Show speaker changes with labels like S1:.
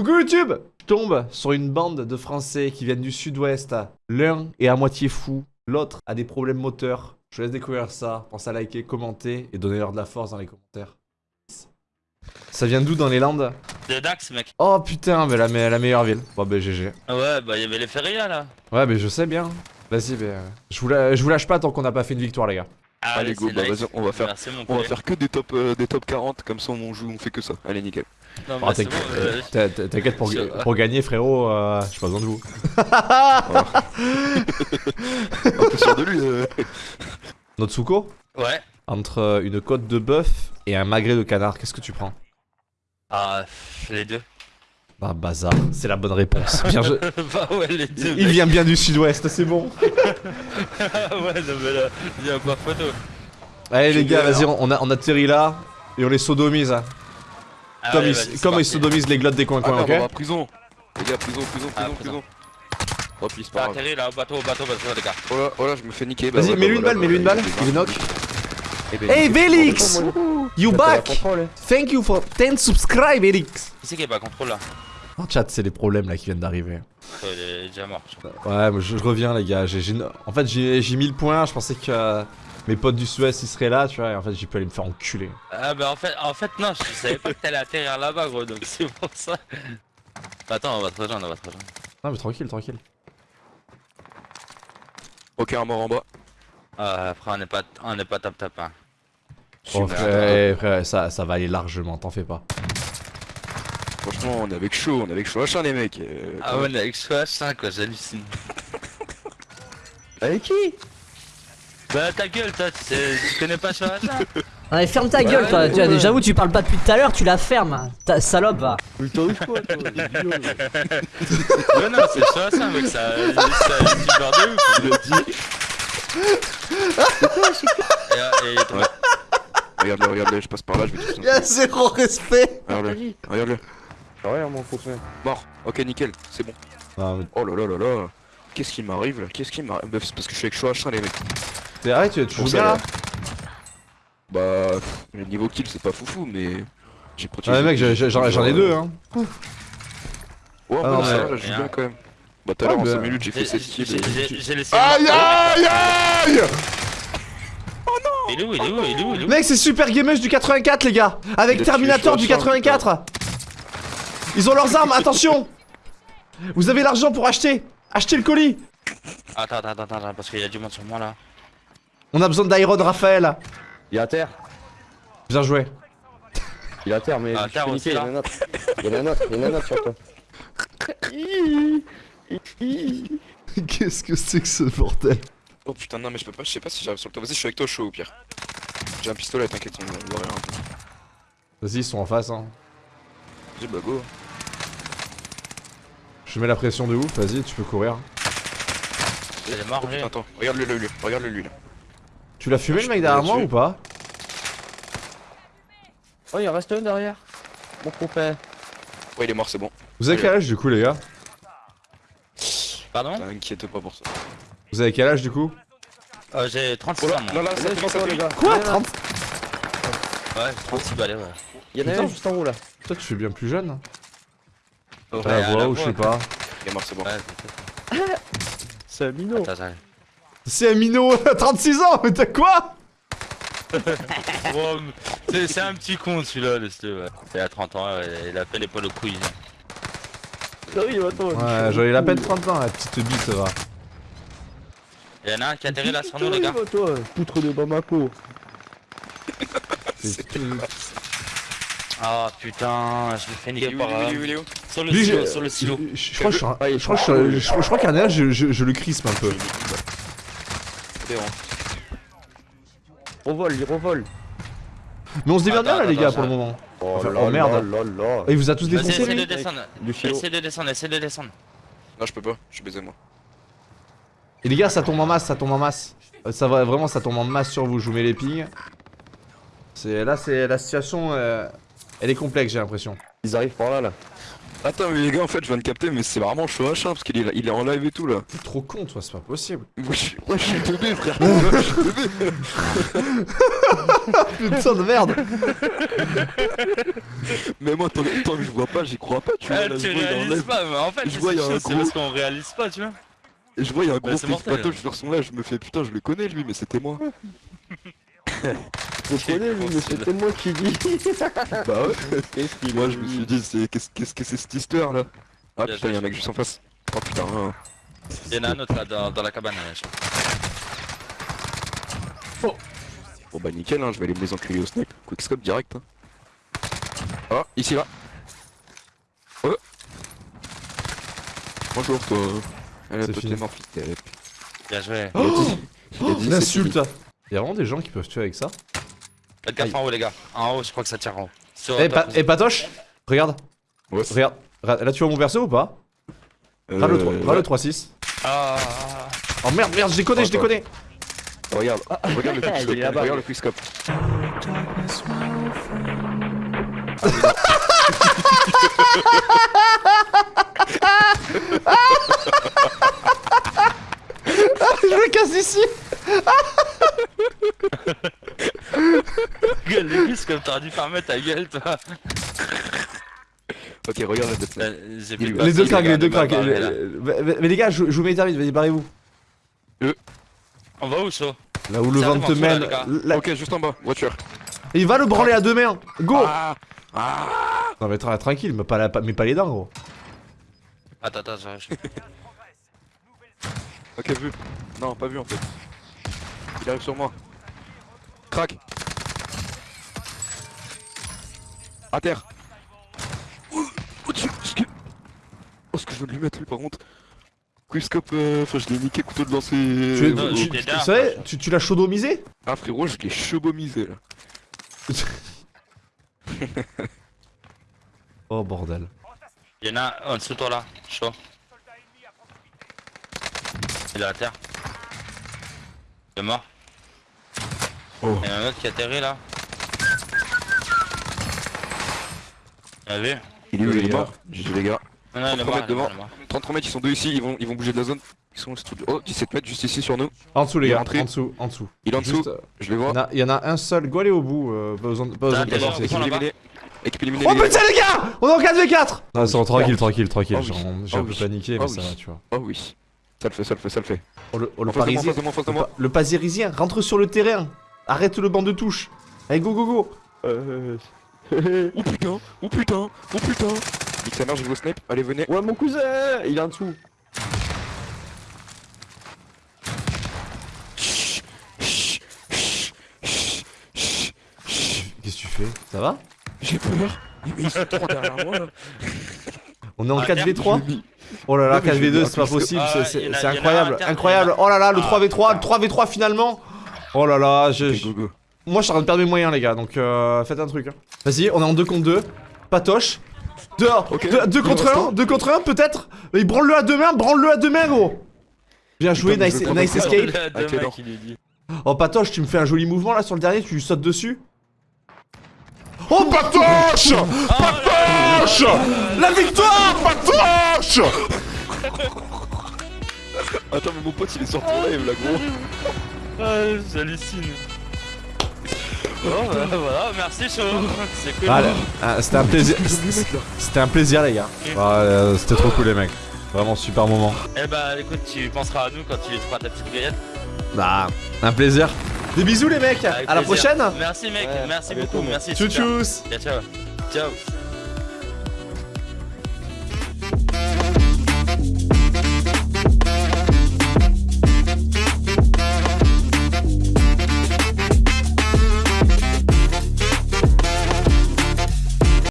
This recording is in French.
S1: Coucou YouTube Je tombe sur une bande de Français qui viennent du sud-ouest. L'un est à moitié fou, l'autre a des problèmes moteurs. Je vous laisse découvrir ça. Pensez à liker, commenter et donner leur de la force dans les commentaires. Ça vient d'où dans les Landes?
S2: De Dax, mec.
S1: Oh putain, mais la, me- la meilleure ville. Bon, bah GG.
S2: Ah Ouais, bah y'avait les férias là.
S1: Ouais, mais je sais bien. Vas-y, mais euh, je, vous la- je vous lâche pas tant qu'on n'a pas fait une victoire, les gars.
S3: Allez, go, bah,
S2: nice.
S3: vas-y, on va faire-
S2: Merci,
S3: On va faire que des top, euh, des top 40, comme ça on joue, on fait que ça. Allez, nickel.
S2: Non,
S1: Oh,
S2: bah, c'est
S1: t'inquiète,
S2: bon, euh,
S1: pour, pour gagner, frérot, euh, j'ai pas besoin de vous.
S3: Un peu sûr de lui. euh.
S1: Notsuko
S2: Ouais.
S1: Entre une côte de bœuf et un magret de canard, qu'est-ce que tu prends?
S2: Ah, les deux.
S1: Bah, bazar, c'est la bonne réponse. Bien, je-
S2: bah ouais, les deux.
S1: Il vient bien du sud-ouest, c'est bon.
S2: ouais, non, mais là, y'a pas photo.
S1: Allez, les gars, vas-y, on, a- on atterrit là et on les sodomise. hein.
S2: Ah,
S1: comme
S2: ouais,
S1: ils,
S2: c'est
S1: comme ils sodomisent les glottes des
S3: Ah,
S1: coins-coins,
S3: va
S1: ok
S3: à prison. Les gars, prison, prison,
S2: Ah,
S3: prison,
S2: prison.
S3: prison. Oh, puis c'est pas grave.
S2: atterri là, au bateau, au bateau, au bateau, les gars.
S3: Oh là, oh là, je me fais niquer. bah
S1: Vas-y,
S3: voilà,
S1: mets-lui une balle, mets-lui une balle. Il est knock. Hey. Vélix You back Thank you for 10 subscribe, Vélix
S2: Qui c'est qui est pas contrôle là
S1: En chat, c'est les problèmes là qui viennent d'arriver.
S2: Oh, Il est déjà mort. je crois.
S1: Ouais, moi, je, je reviens, les gars. J'ai, en fait, j'ai, j'ai 1000 points. Je pensais que euh, mes potes du sud-ouest ils seraient là, tu vois. Et en fait, j'ai pu aller me faire enculer.
S2: Ah, bah en fait, en fait, non, je savais pas que t'allais atterrir là-bas, gros, donc c'est pour ça. Bah, Attends, on va te rejoindre, on va te rejoindre.
S1: Non, mais tranquille, tranquille.
S3: Ok, un mort en bas.
S2: Ah, après, on n'est pas, on n'est pas top top hein.
S1: Oh, frère, eh, frère, ça, ça va aller largement, t'en fais pas.
S3: Franchement, on est avec chaud, on est avec chaud. Machin, les mecs. euh,
S2: Ah ouais, on est avec Choix 5 quoi, j'hallucine.
S3: Avec qui?
S2: Bah ta gueule, toi, tu, connais pas 5
S4: Ouais, ferme ta gueule, toi. Tu vois, J'avoue, tu parles pas depuis tout à l'heure, tu la fermes. Ta salope, va.
S2: Ouais, non, c'est Choix 5 mec, ça. Ça a une super de ouf. Et, et,
S3: Ouais. Regarde-le, regarde-le, je passe par là, je vais tout
S1: Y'a zéro respect
S3: Regarde-le, regarde-le.
S5: Ouais, mon copain.
S3: Mort. Ok, nickel, c'est bon.
S1: Non, mais
S3: Oh là là là là. Qu'est-ce qui m'arrive là Qu'est-ce qui m'arrive Bah, C'est parce que je suis avec H1 les mecs.
S1: T'es arrête, tu, joues
S3: ça,
S1: bien là.
S3: Bah, le niveau kill c'est pas foufou, mais j'ai protégé.
S1: Ah, mec, j'en ai deux, hein.
S3: Ouais,
S1: Ah,
S3: en
S1: non,
S3: ça
S1: mais-
S3: va, je joue bien quand même. Bah, tout à l'heure en
S1: bah-
S3: 5 minutes j'ai fait
S2: J'ai
S3: 7 kills.
S1: Aïe aïe aïe
S2: Il est où, il est où, il est où, il est où
S1: Mec, c'est Super Gamers du 84, les gars Avec Terminator du
S3: Schwarzenegger.
S1: 84 Ils ont leurs armes, attention Vous avez l'argent pour acheter Achetez le colis
S2: Attends, attends, attends, attends, parce qu'il y a du monde sur moi là.
S1: On a besoin d'Iron Raphaël
S5: Il est à terre.
S1: Bien joué.
S5: Il est à terre, mais
S2: Ah,
S5: je
S2: terre
S5: il y en a un autre. Il y en a un autre, il y en a un autre sur toi.
S1: Qu'est-ce que c'est que ce bordel?
S3: Oh putain, non, mais je peux pas, je sais pas si j'arrive sur le toit. Vas-y, je suis avec toi chaud au pire. J'ai un pistolet, t'inquiète, on va voir rien.
S1: Vas-y, ils sont en face, hein.
S3: Vas-y, bah go.
S1: Je mets la pression de ouf, vas-y, tu peux courir.
S2: Il est mort,
S3: Oh putain, attends, regarde-le lui, regarde-le lui là.
S1: Tu l'as fumé le mec derrière moi ou pas
S5: Oh, il en reste un derrière. Mon copain.
S3: Ouais, il est mort, c'est bon.
S1: Vous avez quel âge du coup, les gars
S2: Pardon
S3: T'inquiète pas pour ça.
S1: Vous avez quel âge du coup
S2: euh, J'ai 36
S3: Oh là,
S2: ans, moi.
S3: là, là, ça
S5: Allez,
S3: commence
S5: sur
S3: à
S5: toi, les
S3: faire.
S5: gars.
S1: Quoi
S5: Il y en a un.
S1: 30
S2: Ouais, 36 balais, ouais.
S5: Il y en a
S1: Putain.
S5: un juste en haut là.
S1: Toi, tu fais bien plus jeune
S2: Ouais,
S1: À la
S2: à
S1: voix
S2: la
S1: ou je sais pas.
S3: Il est mort, c'est bon.
S2: Ouais, c'est
S5: un minot.
S2: Attends.
S1: C'est un minot à 36 ans, mais t'as quoi?
S2: Wow, c'est- un petit con celui-là, laisse-le. Ouais. Il a 30 ans, il a fait les poils aux couilles.
S5: Sérieux, attends.
S1: Ouais, j'aurais la peine 30 ans, la petite bite, ça va.
S2: Il y en a un qui a atterri là sur nous, les gars.
S5: toi, poutre de Bamako.
S1: C'est-
S2: Oh putain, je me fais
S3: Il est
S2: niquer par.
S3: il est où,
S2: euh, Sur le
S1: Lui,
S2: silo,
S1: je-
S2: sur le silo.
S1: Je, crois que je je crois un- qu'un âge, je, je, je le crispe un peu.
S5: Revole, il revole.
S1: Mais on se démerde bien là, les gars, pour le moment.
S5: Oh,
S1: Enfin, oh, merde. il vous a tous défoncé,
S2: essaie de
S1: lui
S2: descendre. Essaie de descendre, essaie de descendre.
S3: Non, je peux pas, je suis baisé moi.
S1: Et les gars, ça tombe en masse, ça tombe en masse. Euh, Ça va vraiment, ça tombe en masse sur vous. Je vous mets les pings. C'est là, c'est la situation. euh, elle est complexe, j'ai l'impression.
S5: Ils arrivent par là là.
S3: Attends, mais les gars, en fait, je viens de capter, mais c'est vraiment chaud H1 parce qu'il est, il est en live et tout là.
S1: T'es trop con, toi, c'est pas possible.
S3: Ouais, je suis- ouais, je suis teubé, frère. Je suis teubé.
S1: Putain de merde
S3: Mais moi, tant, tant que je vois pas, j'y crois pas, tu vois.
S2: Ah,
S3: là,
S2: tu
S3: je vois, il y a un
S2: réalises
S3: live-
S2: pas, mais en fait,
S3: je
S2: c'est
S3: vois, il y a un gros-
S2: parce qu'on réalise pas, tu vois.
S3: Et je vois, il y a un gros face
S2: mortel.
S3: patoche sur son là, je me fais putain, je le connais lui, mais c'était moi.
S5: Je connais, lui, mais c'était moi qui dis.
S3: bah ouais.
S5: Qu'est-ce qu'il
S3: Moi,
S5: a
S3: je me suis dit, c'est qu'est-ce qu'est-ce que c'est cette histoire là Ah
S2: Bien
S3: putain,
S2: joué.
S3: il y a un mec juste en face. Oh putain. hein.
S2: Il y en a un autre là dans, dans la cabane. là, je crois.
S3: Bon bah nickel, hein, je vais aller me les enculer au snipe. Quickscope direct. Hein. Ah, ici là. Oh. Bonjour toi. Elle fils de-
S2: Bien joué.
S3: A il a fini.
S1: Y'a vraiment des gens qui peuvent tuer avec ça
S2: Faites gaffe en haut, les gars. En haut, je crois que ça tire en haut.
S1: Eh, pa- eh, Patoche Regarde,
S3: Ouais,
S1: regarde. Là, tu vois mon perso ou pas? Râle le
S3: Euh,
S1: 3,
S3: ouais.
S1: le 3-6.
S2: Ah,
S1: Oh merde, merde, je déconne, je déconne
S3: Regarde, regarde le quickscope.
S5: là-bas.
S3: Regarde le quickscope.
S1: Je me casse d'ici
S2: gueule, les plus comme t'aurais dû fermer ta gueule, toi.
S3: Ok, regarde.
S2: Euh,
S3: Les
S2: plus
S1: Les deux craques, les deux
S2: craques.
S1: Mais mais les gars, je je vous mets vite, vas-y, barrez-vous.
S2: On va où, chaud
S1: Là où le
S2: Ça
S1: vent te mène.
S3: Ok, juste en bas, voiture.
S1: Il va le branler à deux mains Go
S3: Ah Ah
S1: Non mais tra- tranquille, mais pas, la- pas- mais pas les dents gros.
S2: Attends, attends, j'arrive.
S3: Ok, vu. Non, pas vu en fait. Il arrive sur moi. Crac. À terre. Oh, oh, Dieu, ce que... Oh, ce que je viens de lui mettre lui par contre. Quickscope, euh, enfin je l'ai niqué couteau de lancer.
S1: Tu,
S2: non,
S1: tu- tu
S2: derrière,
S1: savais,
S2: moi,
S1: tu, tu l'as chaudomisé?
S3: Ah frérot, je l'ai chebomisé là.
S1: Oh bordel.
S2: Y'en a un en dessous de toi là, chaud. Il est à terre. Il est mort.
S3: Oh.
S2: Il y en a un autre qui a atterri là.
S3: Il est où
S1: Les
S3: il est
S1: gars.
S3: mort J'ai dit les gars.
S2: Non, non, il est
S3: 33
S2: mort,
S3: mètres devant.
S2: il est mort.
S3: 33 mètres, ils sont deux ici, ils vont, ils vont bouger de la zone. Ils sont Oh, 17 mètres juste ici sur nous.
S1: En dessous les gars,
S3: rentré.
S1: en dessous, en dessous.
S3: Il est en dessous, je les vois.
S1: Il y, en a- il y en a un seul, go aller au bout, euh, pas besoin, de- pas besoin de
S2: T'as
S1: t'avancer.
S2: des gens
S3: Équipe
S2: là-bas.
S3: éliminée. Équipe éliminée.
S1: Oh
S3: les gars.
S1: putain les gars On est en 4v4 Non, c'est tranquille, tranquille, tranquille,
S3: Oh
S1: j'ai
S3: oui.
S1: j'ai un peu paniqué, mais ça
S3: oui.
S1: va, tu vois.
S3: Oh oui. Ça le fait, ça le fait, ça le fait.
S1: Oh le, oh, le parisien, le, parisien, rentre sur le terrain Arrête le banc de touche Allez, go, go, go
S5: Euh...
S3: Oh putain, oh putain, oh putain. Nique sa mère, au snipe. Allez, venez.
S5: Ouais, mon cousin Il est en dessous.
S3: Chut, chut, chut, chut, chut, chut.
S1: Qu'est-ce que tu fais? Ça va?
S3: J'ai peur. Mais ils sont trois derrière moi là.
S1: On est en
S2: Ah,
S1: 4v3
S3: J'ai mis-
S1: Oh là là,
S3: Non, mais je vais
S1: 4v2,
S3: dire
S1: c'est pas possible,
S2: Ah,
S1: c'est- incroyable, incroyable. Oh là là, le
S2: Ah,
S1: 3v3, le
S2: putain.
S1: 3v3 finalement Oh là là, je...
S3: Ok,
S1: je-
S3: go, go.
S1: Moi je suis en train de perdre mes moyens les gars, donc euh, faites un truc. hein. Vas-y, on est en 2 contre 2, patoche. Dehors,
S3: Ok.
S1: 2 contre
S3: Pour
S1: 1,
S3: l'instant.
S1: 2 contre 1 peut-être Mais branle-le à deux mains, branle-le à deux mains gros Bien joué,
S3: Putain,
S1: nice, nice escape.
S2: Dit.
S1: Oh Patoche, tu me fais un joli mouvement là sur le dernier, tu lui sautes dessus Oh Patoche Patoche La victoire Patoche
S3: Attends, mais mon pote il est sur ton live là, gros.
S2: Ah, j'hallucine. Bon, bah, voilà, merci chaud. C'est cool.
S1: Voilà, ah, c'était un plaisir. C'était un plaisir les gars. Ah, euh, c'était trop cool les mecs. Vraiment super moment.
S2: Eh bah écoute, tu penseras à nous quand tu feras ta petite grillette.
S1: Bah, un plaisir. Des bisous les mecs.
S2: Avec
S1: à la prochaine.
S2: Merci mec,
S5: Ouais,
S2: merci
S5: bientôt,
S2: beaucoup, merci.
S1: Tchou tchous.
S2: Ciao, ciao. Ciao.